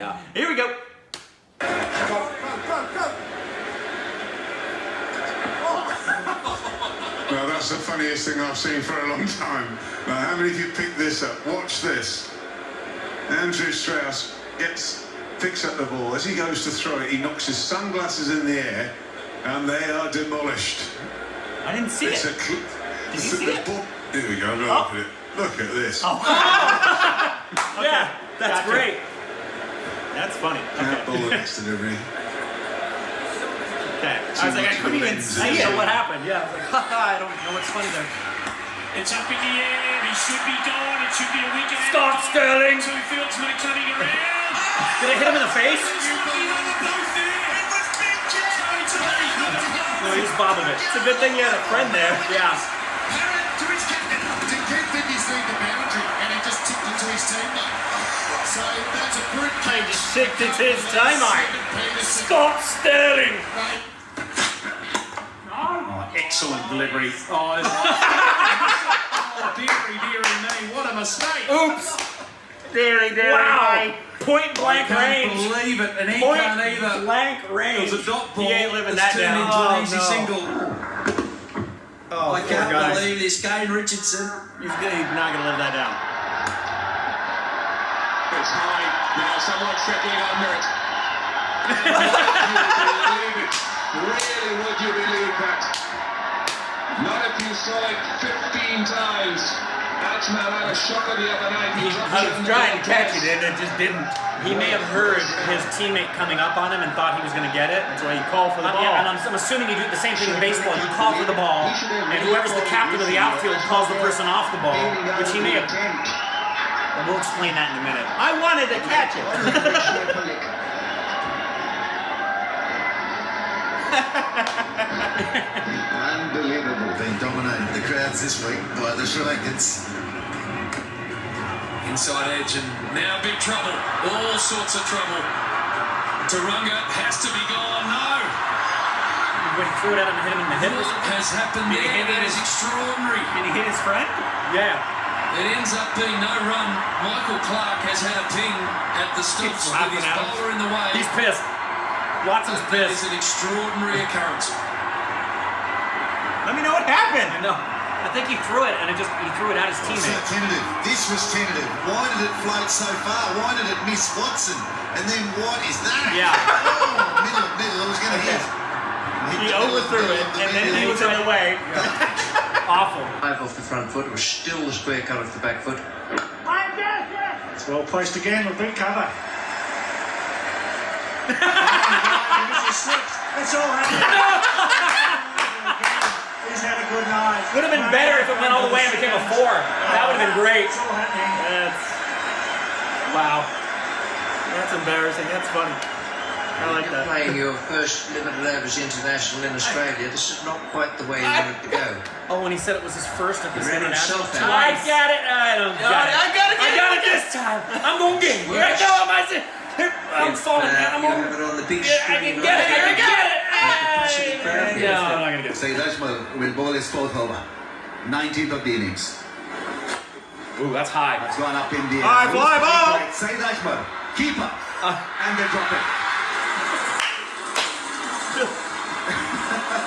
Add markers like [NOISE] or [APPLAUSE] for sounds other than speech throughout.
Yeah. Here we go. [LAUGHS] Well, that's the funniest thing I've seen for a long time. Now, how many of you picked this up? Watch this. Andrew Strauss gets picks up the ball. As he goes to throw it, he knocks his sunglasses in the air, and they are demolished. I didn't see It's it. a cl- Did you it's see the it? ball- Here we go. Look Oh. at it. Look at this. Oh. [LAUGHS] [LAUGHS] Yeah, that's Gotcha. great. That's funny. Can't ball [LAUGHS] the Okay. next delivery. okay. I was like, I couldn't even see it. What happened? Yeah. I was like, [LAUGHS] haha, I don't know what's funny there. It's up in the air. He should be gone. It should be a wicket. Stop, Sterling. Two fields no coming around. Did I hit him in the face? No, he's Bobovich. It's a good thing you had a friend there. Yeah. to his captain. Didn't think he's lead the boundary, and he just tipped it to his teammate. So that's a brute I catch. just to his timeout. Peterson. Scott Sterling. Oh, excellent delivery. Oh, [LAUGHS] oh dearie, dearie me, what a mistake. Oops. Deary, deary. Wow. Point blank I can't range. believe it, and he Point can't either. blank It was a dot ball He ain't living that turned down. into Oh, an easy no. single. Oh, I can't guy. believe this, Kane Richardson. He's, gonna, he's not going to live that down. It's high. Now someone settling under it. believe it. Really, would you believe that? Not if you saw it 15 times. Batman had a shocker the other night. He, he was in the trying to catch it and it just didn't. He may have heard his teammate coming up on him and thought he was going to get it. That's why he called for the ball. and I'm, I'm assuming you do the same thing in baseball. You call for the ball, and whoever's the captain of the outfield calls the person off the ball, which he may have. We'll explain that in a minute. I wanted to catch it. Unbelievable. Been dominated the crowds this week by the Sri Lankans. Inside edge and now big trouble. All sorts of trouble. Tharanga has to be gone. No. when he threw it out him and hit him in the hip or What has happened he there? hit it That extraordinary. Did he hit his friend? Yeah. It ends up being no run. Michael Clarke has had a ping at the stumps Keeps with his at him. bowler in the way. He's pissed. Watson's That is pissed. It's an extraordinary occurrence. Let me know what happened. I know. I think he threw it and it just he threw it at his So teammate. tentative. This was tentative. Why did it float so far? Why did it miss Watson? And then what is that? Yeah. [LAUGHS] Oh, middle middle. It was going to hit. He Hit overthrew it and then he was in the way. Awful. Five off the front foot, it was still the square cut off the back foot. It's well placed again with big cover. That's all right. He's had a good night. Would have been better if it went all the way and became a four. That would have been great. It's all happening. That's wow. That's embarrassing. That's funny. I like You're that. playing your first limited overs international in Australia. This is not quite the way you want it to go. Oh, when he said it was his first at He ran international. himself out. I got it. I don't got it. I got it. I got it this time. I'm gonna get it. Right now, I'm I'm If, falling. uh, I'm you gonna. have it on the big Yeah, I screen can get it. I right can get it. Capacity crowd Ay. No, I'm not gonna get it. Saeed Ajmal will bowl his fourth over. 19th of the innings. Ooh, that's high. That's gone up in the air. High fly ball. Saeed Ajmal, keeper. and they drop it.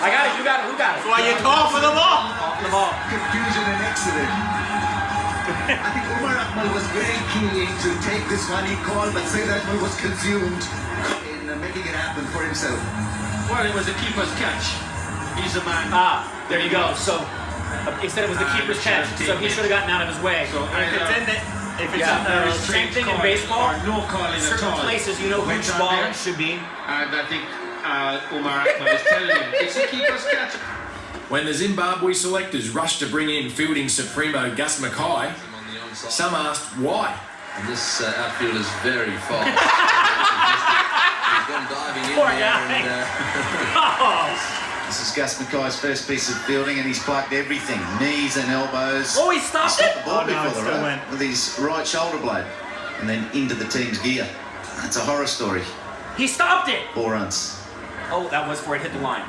I got it. You got it. Who got it? Why you call for the ball? Off the ball. Confusion and accident. I think Umar Akmal was very keen to take this one. He called, but Saeed Ajmal was consumed in uh, making it happen for himself. Well, it was the keeper's catch. He's the man. Ah, there you go. So uh, he said it was the keeper's catch, so he should have gotten out of his way. So if it's either- in the, if it's Yeah, in there the same thing in baseball, no calling at certain all. places you know Went whose down ball there. it should be. And I think uh, Umar Akmal is telling him it's the keeper's catch. When the Zimbabwe selectors rushed to bring in fielding supremo Gus Mackay, some asked why. And this uh, outfield is very fast. [LAUGHS] He's gone diving in Poor there and, uh, Oh, [LAUGHS] This is Gus Mackay's first piece of fielding, and he's plugged everything knees and elbows. oh, he stopped it. Stopped the ball Oh no, before it the still went. with his right shoulder blade, and then into the team's gear. That's a horror story. He stopped it. Four runs. Oh, that was where it hit the line.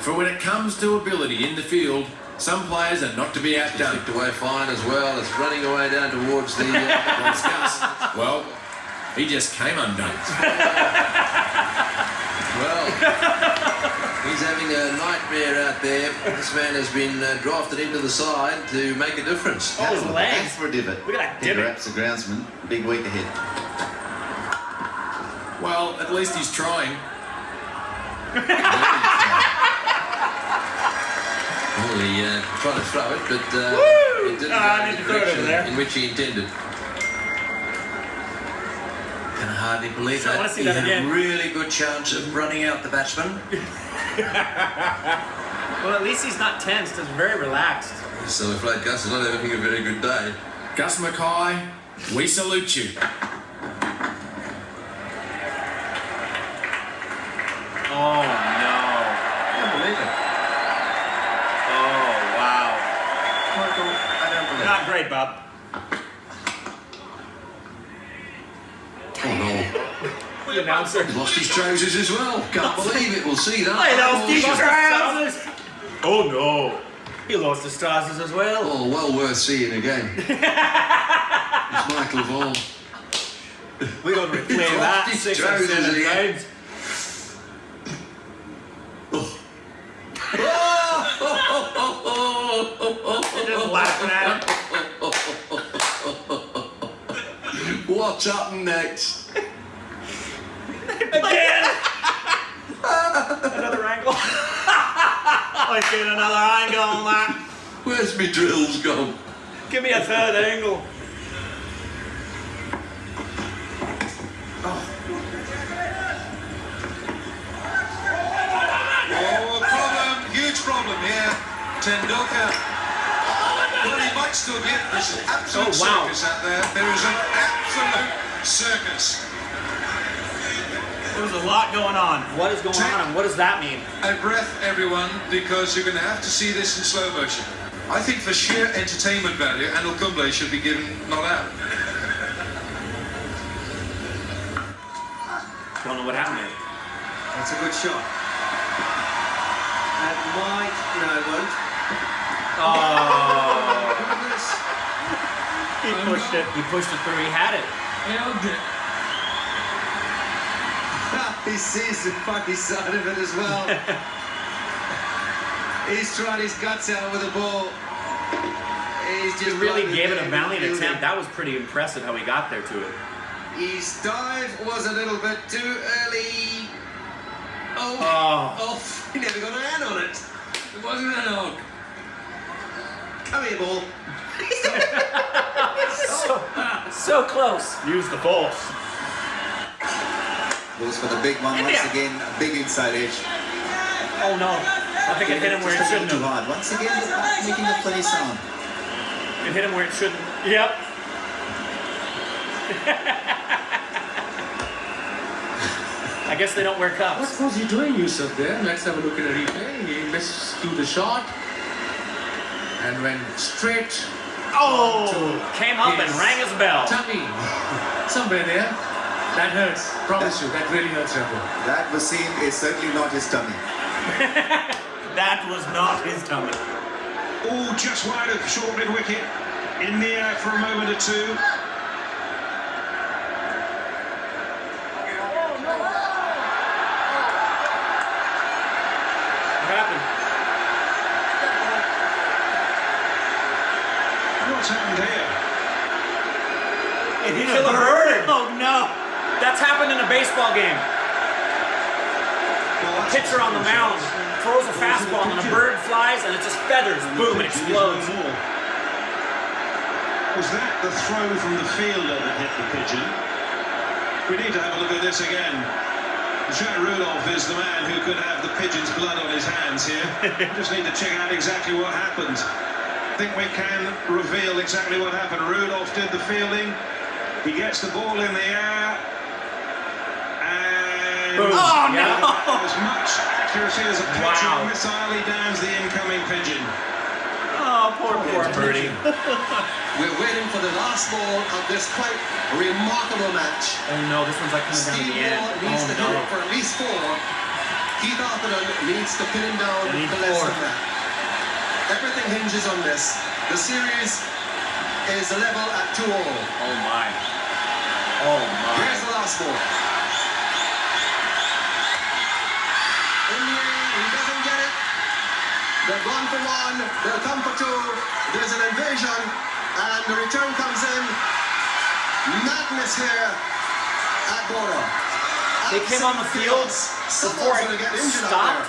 For when it comes to ability in the field, some players are not to be outdone. Kicked away fine as well. It's running away down towards the. Uh, [LAUGHS] Well, He just came undone. [LAUGHS] Well, he's having a nightmare out there. This man has been uh, drafted into the side to make a difference. Oh, his Thanks legs. for a divot. Look at that Peter divot. Apps, the groundsman. Big week ahead. Well, at least he's trying. Well, he uh, tried to throw it, but uh, Woo! it didn't Ah, I go need in to the throw it direction there. in which he intended. Can hardly believe I that. wanna see he that had again. a really good chance of running out the batsman. [LAUGHS] Well, at least he's not tensed. He's very relaxed. So I'm afraid Gus is not having a very good day. Gus Mackay, we salute you. Oh no. I don't believe it. Oh wow. Michael, I don't believe Not great, Bob. it. Oh The announcer. no. Lost his trousers as well. Can't believe it. We'll see that. I lost Oh, his trousers. Oh no. He lost his trousers as well. Oh, well worth seeing again. [LAUGHS] it's Michael Vaughan. We don't replay that his six or trousers seven again. times. Oh. Just laughing at him. [LAUGHS] What's happened next? Again! another angle. [LAUGHS] I get another angle on that. Where's me drills gone? Give me a third angle. Oh, problem, huge problem here. Tendulkar. Well, he might still be it. There's an absolute Oh, wow. circus out there. There is an absolute circus. There's a lot going on. What is going on and what does that mean? A breath, everyone, because you're going to have to see this in slow motion. I think for sheer entertainment value, Anil Kumble should be given not out. Don't know what happened there. That's a good shot. That might. No, it won't. Oh, [LAUGHS] Goodness. he pushed it. He pushed it through. He had it. He sees the funny side of it as well. [LAUGHS] He's trying his guts out with the ball. He's He just really gave it a valiant attempt. fielding. That was pretty impressive how he got there to it. His dive was a little bit too early. Oh, Oh, off. He never got a hand on it. It wasn't an hog. Come here, ball. [LAUGHS] so, so close. Use the force. Goes for the big one once Yeah. again. A big inside edge. Oh no. I think it hit him where it shouldn't little too have. hard. Once again, the bat making a funny sound. It hit him where it shouldn't. Yep. [LAUGHS] I guess they don't wear cups. What was he doing, Yusuf, there? Let's have a look at a replay. He missed to the shot and went straight Oh, came up and rang his bell. tummy. [LAUGHS] Somewhere there. That hurts. Promise you, that really hurts, Raghu. That was seen is certainly not his tummy. [LAUGHS] That was not his tummy. Oh, just wide of short mid wicket. In the air for a moment or two. What happened? What's happened here? It hit a bird. Oh no. That's happened in a baseball game. That's Pitcher on the mound throws a fastball and a bird flies and it just feathers. Boom, it explodes. Was that the throw from the fielder that hit the pigeon? We need to have a look at this again. Jacques Rudolph is the man who could have the pigeon's blood on his hands here. [LAUGHS] Just need to check out exactly what happened. I think we can reveal exactly what happened. Rudolph did the fielding. He gets the ball in the air. And Boom. Oh, no. as much accuracy as a pitcher Wow. missile, he downs the incoming pigeon. Oh, poor, poor birdie. [LAUGHS] We're waiting for the last ball of this quite remarkable match. Oh no, this one's like coming down the end. Warne needs Oh to hit it no. for at least four. Keith Arthurton needs to pin him down for less four. than that. Everything hinges on this. The series is level at two all. Oh my. Oh my. Here's the last ball. They're gone for one, they'll come for two. There's an invasion, and the return comes in. Madness here at Bourda. They came on the field before it get stopped. there.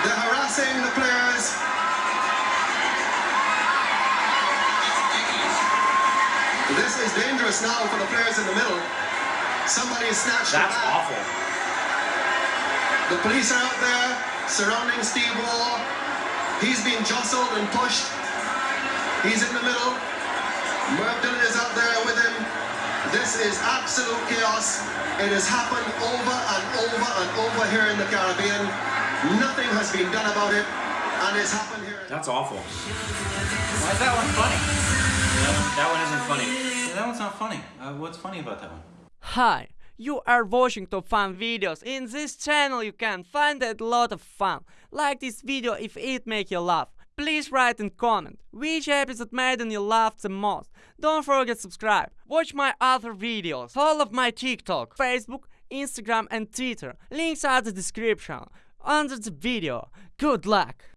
They're harassing the players. This is dangerous now for the players in the middle. Somebody has snatched That's awful. The police are out there surrounding Steve Waugh. He's being jostled and pushed. He's in the middle. Merv Dillon is out there with him. This is absolute chaos. It has happened over and over and over here in the Caribbean. Nothing has been done about it, and it's happened here. That's awful. Why is that one funny? That one isn't funny. Yeah, that one's not funny. Uh, what's funny about that one? Hi, you are watching top fun videos. In this channel you can find a lot of fun. Like this video if it make you laugh. Please write and comment which episode made you laugh the most. Don't forget subscribe. Watch my other videos. all of my TikTok, Facebook, Instagram and Twitter. Links are the description under the video. Good luck!